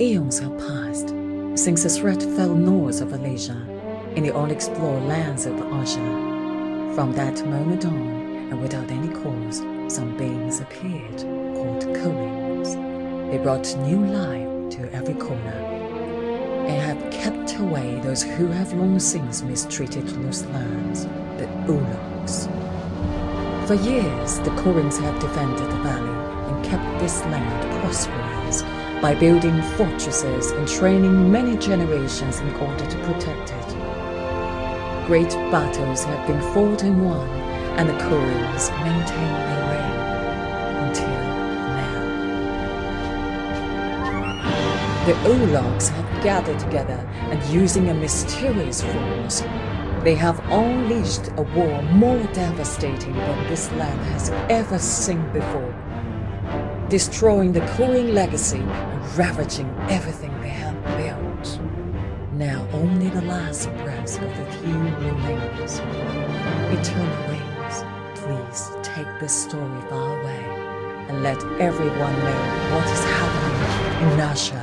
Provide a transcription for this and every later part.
Eons have passed since the threat fell north of Alasia in the unexplored lands of Asha. From that moment on, and without any cause, some beings appeared called Koreans. They brought new life to every corner and have kept away those who have long since mistreated those lands, the Ulogs. For years, the Koreans have defended the valley and kept this land prosperous by building fortresses and training many generations in order to protect it. Great battles have been fought and won, and the Koreans maintain their reign until now. The Ulogs have gathered together and using a mysterious force, they have unleashed a war more devastating than this land has ever seen before destroying the Korean legacy ravaging everything they have built. Now only the last breath of the few remains. Eternal Wings, please take this story far away and let everyone know what is happening in Asha.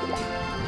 Música